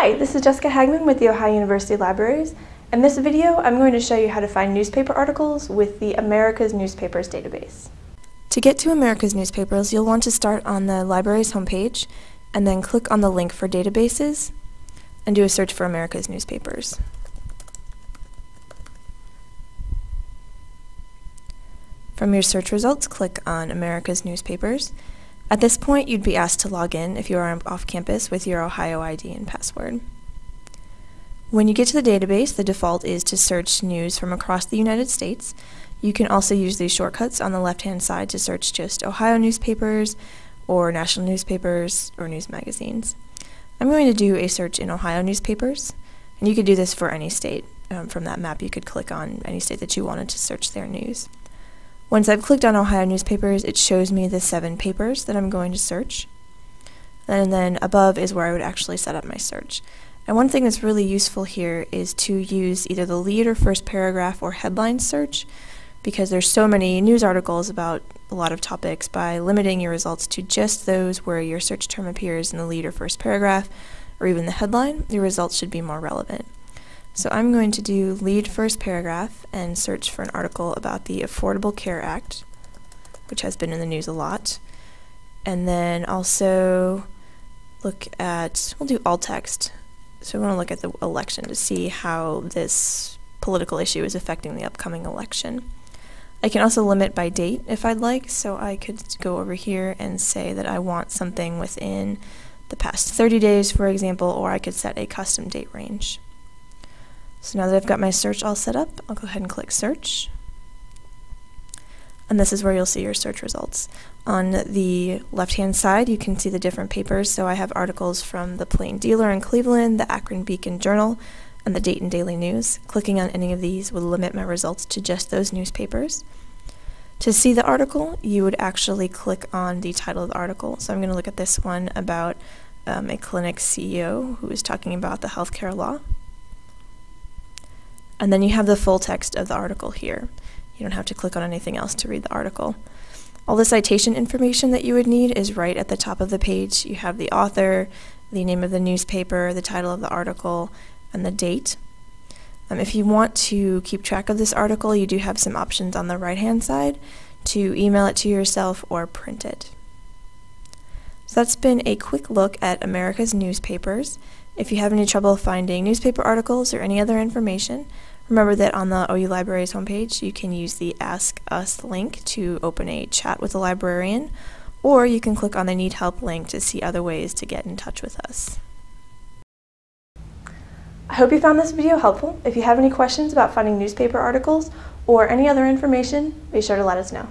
Hi, this is Jessica Hagman with the Ohio University Libraries. In this video, I'm going to show you how to find newspaper articles with the America's Newspapers database. To get to America's Newspapers, you'll want to start on the library's homepage and then click on the link for databases and do a search for America's Newspapers. From your search results, click on America's Newspapers at this point, you'd be asked to log in if you are off campus with your Ohio ID and password. When you get to the database, the default is to search news from across the United States. You can also use these shortcuts on the left-hand side to search just Ohio newspapers or national newspapers or news magazines. I'm going to do a search in Ohio newspapers, and you could do this for any state. Um, from that map, you could click on any state that you wanted to search their news. Once I've clicked on Ohio newspapers, it shows me the seven papers that I'm going to search. And then above is where I would actually set up my search. And one thing that's really useful here is to use either the lead or first paragraph or headline search because there's so many news articles about a lot of topics by limiting your results to just those where your search term appears in the lead or first paragraph or even the headline, your results should be more relevant. So I'm going to do lead first paragraph and search for an article about the Affordable Care Act, which has been in the news a lot. And then also look at, we'll do alt text. So we want to look at the election to see how this political issue is affecting the upcoming election. I can also limit by date if I'd like, so I could go over here and say that I want something within the past 30 days, for example, or I could set a custom date range. So now that I've got my search all set up, I'll go ahead and click search. And this is where you'll see your search results. On the left-hand side, you can see the different papers. So I have articles from the Plain Dealer in Cleveland, the Akron Beacon Journal, and the Dayton Daily News. Clicking on any of these will limit my results to just those newspapers. To see the article, you would actually click on the title of the article. So I'm going to look at this one about um, a clinic CEO who is talking about the healthcare law. And then you have the full text of the article here. You don't have to click on anything else to read the article. All the citation information that you would need is right at the top of the page. You have the author, the name of the newspaper, the title of the article, and the date. Um, if you want to keep track of this article, you do have some options on the right-hand side to email it to yourself or print it. So that's been a quick look at America's newspapers. If you have any trouble finding newspaper articles or any other information, Remember that on the OU Libraries homepage, you can use the Ask Us link to open a chat with a librarian, or you can click on the Need Help link to see other ways to get in touch with us. I hope you found this video helpful. If you have any questions about finding newspaper articles or any other information, be sure to let us know.